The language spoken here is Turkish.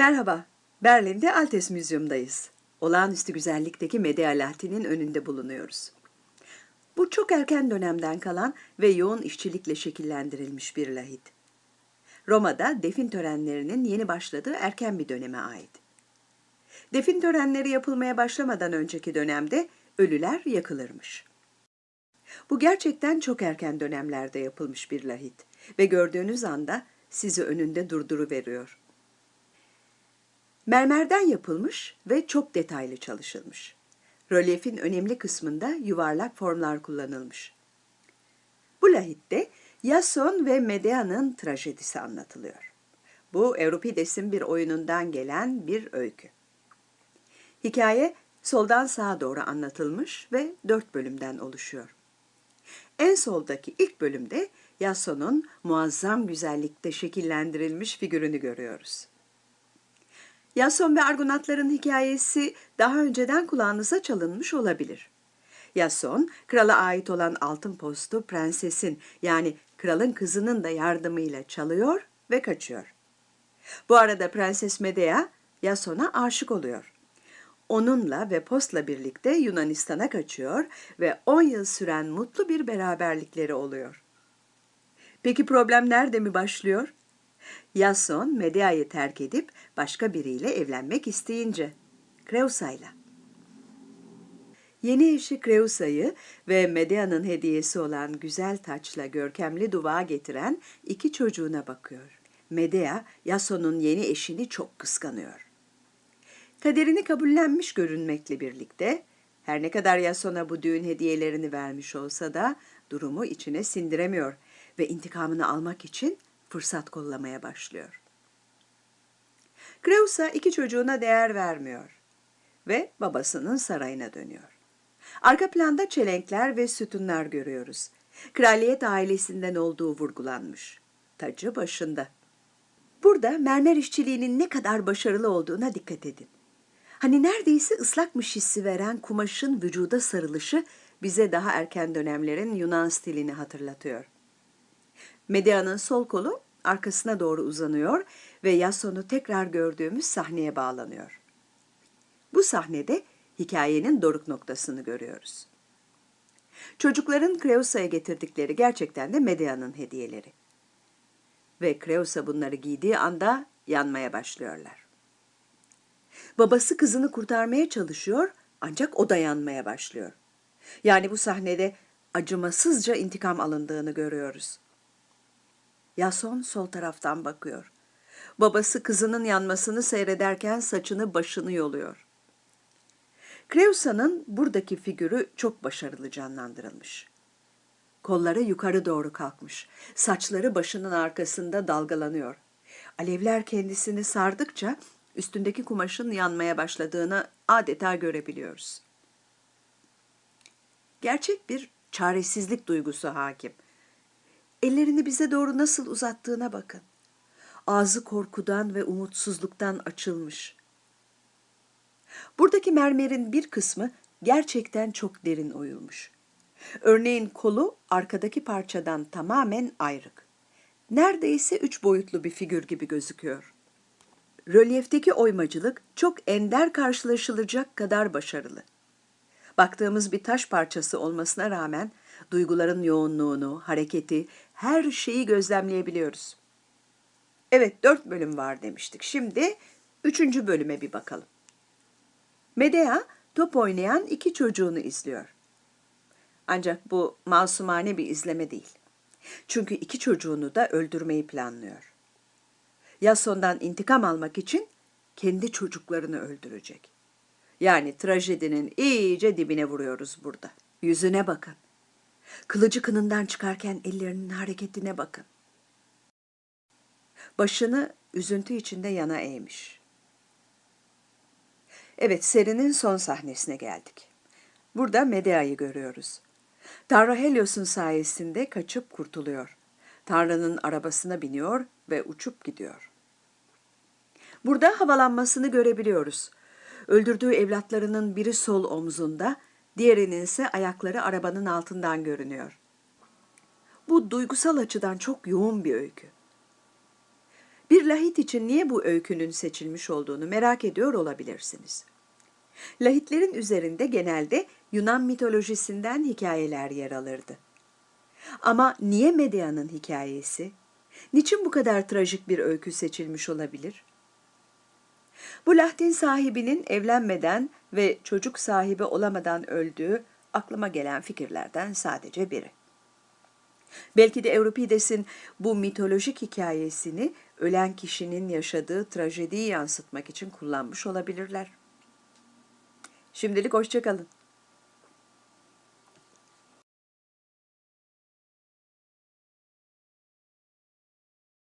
Merhaba, Berlin'de Altes Müzyum'dayız. Olağanüstü güzellikteki Medea Lahti'nin önünde bulunuyoruz. Bu çok erken dönemden kalan ve yoğun işçilikle şekillendirilmiş bir lahit. Roma'da defin törenlerinin yeni başladığı erken bir döneme ait. Defin törenleri yapılmaya başlamadan önceki dönemde ölüler yakılırmış. Bu gerçekten çok erken dönemlerde yapılmış bir lahit ve gördüğünüz anda sizi önünde durduruveriyor. Mermerden yapılmış ve çok detaylı çalışılmış. Rölyefin önemli kısmında yuvarlak formlar kullanılmış. Bu lahitte Yason ve Medea'nın trajedisi anlatılıyor. Bu Euripides'in bir oyunundan gelen bir öykü. Hikaye soldan sağa doğru anlatılmış ve dört bölümden oluşuyor. En soldaki ilk bölümde Yason'un muazzam güzellikte şekillendirilmiş figürünü görüyoruz. Yason ve Argonatların hikayesi daha önceden kulağınıza çalınmış olabilir. Yason, krala ait olan altın postu prensesin yani kralın kızının da yardımıyla çalıyor ve kaçıyor. Bu arada Prenses Medea Yason'a aşık oluyor. Onunla ve postla birlikte Yunanistan'a kaçıyor ve 10 yıl süren mutlu bir beraberlikleri oluyor. Peki problem nerede mi başlıyor? Yason Medea'yı terk edip başka biriyle evlenmek isteyince. Kreusa'yla. Yeni eşi Kreusa'yı ve Medea'nın hediyesi olan güzel taçla görkemli duvağa getiren iki çocuğuna bakıyor. Medea, Yason'un yeni eşini çok kıskanıyor. Kaderini kabullenmiş görünmekle birlikte, her ne kadar Yason'a bu düğün hediyelerini vermiş olsa da durumu içine sindiremiyor ve intikamını almak için fırsat kollamaya başlıyor. Kreusa iki çocuğuna değer vermiyor ve babasının sarayına dönüyor. Arka planda çelenkler ve sütunlar görüyoruz. Kraliyet ailesinden olduğu vurgulanmış. Tacı başında. Burada mermer işçiliğinin ne kadar başarılı olduğuna dikkat edin. Hani neredeyse ıslakmış hissi veren kumaşın vücuda sarılışı bize daha erken dönemlerin Yunan stilini hatırlatıyor. Medea'nın sol kolu arkasına doğru uzanıyor ve Yason'u tekrar gördüğümüz sahneye bağlanıyor. Bu sahnede hikayenin doruk noktasını görüyoruz. Çocukların Kreusa'ya getirdikleri gerçekten de Medea'nın hediyeleri. Ve Kreusa bunları giydiği anda yanmaya başlıyorlar. Babası kızını kurtarmaya çalışıyor ancak o da yanmaya başlıyor. Yani bu sahnede acımasızca intikam alındığını görüyoruz. Yason sol taraftan bakıyor. Babası kızının yanmasını seyrederken saçını başını yoluyor. Kreusa'nın buradaki figürü çok başarılı canlandırılmış. Kolları yukarı doğru kalkmış. Saçları başının arkasında dalgalanıyor. Alevler kendisini sardıkça üstündeki kumaşın yanmaya başladığını adeta görebiliyoruz. Gerçek bir çaresizlik duygusu hakim. Ellerini bize doğru nasıl uzattığına bakın. Ağzı korkudan ve umutsuzluktan açılmış. Buradaki mermerin bir kısmı gerçekten çok derin oyulmuş. Örneğin kolu arkadaki parçadan tamamen ayrık. Neredeyse üç boyutlu bir figür gibi gözüküyor. Rölyefteki oymacılık çok ender karşılaşılacak kadar başarılı. Baktığımız bir taş parçası olmasına rağmen duyguların yoğunluğunu, hareketi, her şeyi gözlemleyebiliyoruz. Evet, dört bölüm var demiştik. Şimdi üçüncü bölüme bir bakalım. Medea top oynayan iki çocuğunu izliyor. Ancak bu masumane bir izleme değil. Çünkü iki çocuğunu da öldürmeyi planlıyor. Yason'dan intikam almak için kendi çocuklarını öldürecek. Yani trajedinin iyice dibine vuruyoruz burada. Yüzüne bakın. Kılıcı kınından çıkarken ellerinin hareketine bakın. Başını üzüntü içinde yana eğmiş. Evet, serinin son sahnesine geldik. Burada Medea'yı görüyoruz. Tanrı Helios'un sayesinde kaçıp kurtuluyor. Tanrı'nın arabasına biniyor ve uçup gidiyor. Burada havalanmasını görebiliyoruz. Öldürdüğü evlatlarının biri sol omzunda, diğerinin ise ayakları arabanın altından görünüyor. Bu duygusal açıdan çok yoğun bir öykü. Bir lahit için niye bu öykünün seçilmiş olduğunu merak ediyor olabilirsiniz. Lahitlerin üzerinde genelde Yunan mitolojisinden hikayeler yer alırdı. Ama niye Medea'nın hikayesi? Niçin bu kadar trajik bir öykü seçilmiş olabilir? Bu lahtin sahibinin evlenmeden ve çocuk sahibi olamadan öldüğü aklıma gelen fikirlerden sadece biri. Belki de Euripides'in bu mitolojik hikayesini ölen kişinin yaşadığı trajediyi yansıtmak için kullanmış olabilirler. Şimdilik hoşçakalın.